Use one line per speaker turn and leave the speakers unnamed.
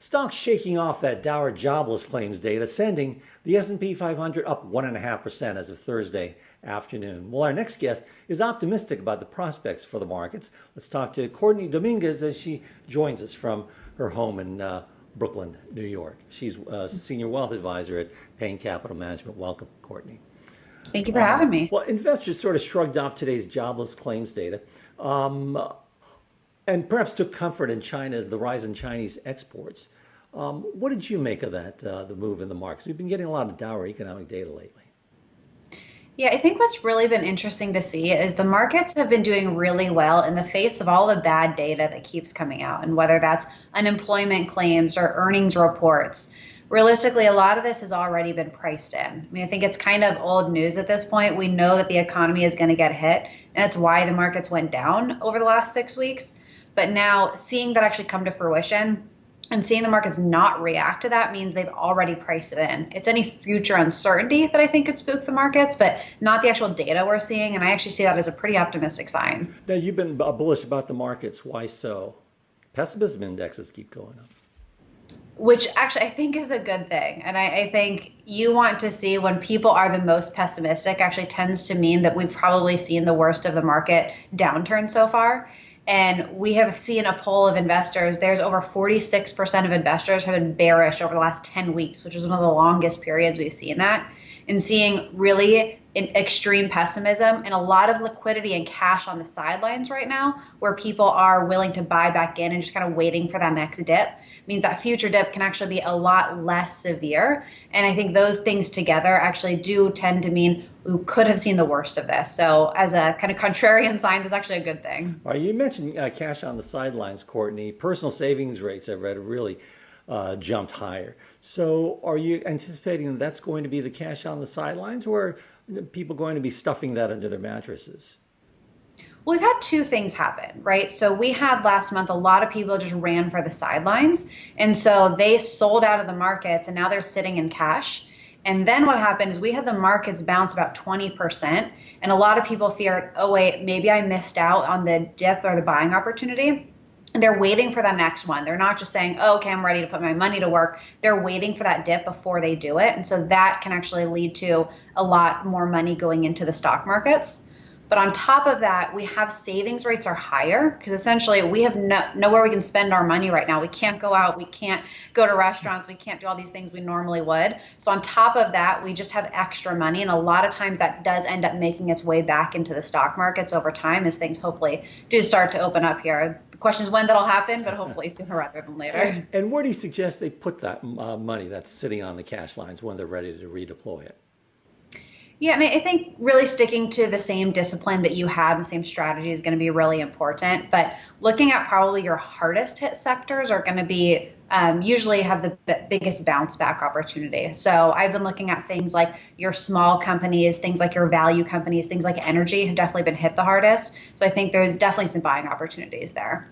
Stocks shaking off that dour jobless claims data, sending the S&P 500 up 1.5% as of Thursday afternoon. Well, our next guest is optimistic about the prospects for the markets. Let's talk to Courtney Dominguez as she joins us from her home in uh, Brooklyn, New York. She's a senior wealth advisor at Payne Capital Management. Welcome, Courtney.
Thank you for having me.
Well, investors sort of shrugged off today's jobless claims data. Um, and perhaps took comfort in China's the rise in Chinese exports. Um, what did you make of that, uh, the move in the markets? We've been getting a lot of dour economic data lately.
Yeah, I think what's really been interesting to see is the markets have been doing really well in the face of all the bad data that keeps coming out, and whether that's unemployment claims or earnings reports. Realistically, a lot of this has already been priced in. I mean, I think it's kind of old news at this point. We know that the economy is going to get hit, and that's why the markets went down over the last six weeks. But now seeing that actually come to fruition and seeing the markets not react to that means they've already priced it in. It's any future uncertainty that I think could spook the markets, but not the actual data we're seeing. And I actually see that as a pretty optimistic sign.
Now, you've been bullish about the markets. Why so? Pessimism indexes keep going up.
Which actually I think is a good thing. And I, I think you want to see when people are the most pessimistic actually tends to mean that we've probably seen the worst of the market downturn so far. And we have seen a poll of investors. There's over 46% of investors have been bearish over the last 10 weeks, which is one of the longest periods we've seen that. And seeing really extreme pessimism and a lot of liquidity and cash on the sidelines right now, where people are willing to buy back in and just kind of waiting for that next dip, means that future dip can actually be a lot less severe. And I think those things together actually do tend to mean we could have seen the worst of this. So, as a kind of contrarian sign, that's actually a good thing.
Right, you mentioned uh, cash on the sidelines, Courtney. Personal savings rates I've read really uh, jumped higher. So, are you anticipating that that's going to be the cash on the sidelines, or are people going to be stuffing that under their mattresses?
Well, we've had two things happen, right? So we had last month a lot of people just ran for the sidelines. And so they sold out of the markets and now they're sitting in cash. And then what happened is we had the markets bounce about 20%. And a lot of people feared, oh, wait, maybe I missed out on the dip or the buying opportunity. They're waiting for the next one. They're not just saying, oh, okay, I'm ready to put my money to work. They're waiting for that dip before they do it. And so that can actually lead to a lot more money going into the stock markets. But on top of that, we have savings rates are higher because essentially we have no, nowhere we can spend our money right now. We can't go out, we can't go to restaurants, we can't do all these things we normally would. So on top of that, we just have extra money, and a lot of times that does end up making its way back into the stock markets over time as things hopefully do start to open up here. The question is when that'll happen, but hopefully sooner rather than later.
And, where do you suggest they put that uh, money that's sitting on the cash lines when they're ready to redeploy it?
Yeah, and I think really sticking to the same discipline that you have, and the same strategy is going to be really important. But looking at probably your hardest hit sectors are going to be um, usually have the b- biggest bounce back opportunity. So I've been looking at things like your small companies, things like your value companies, things like energy have definitely been hit the hardest. So I think there's definitely some buying opportunities there.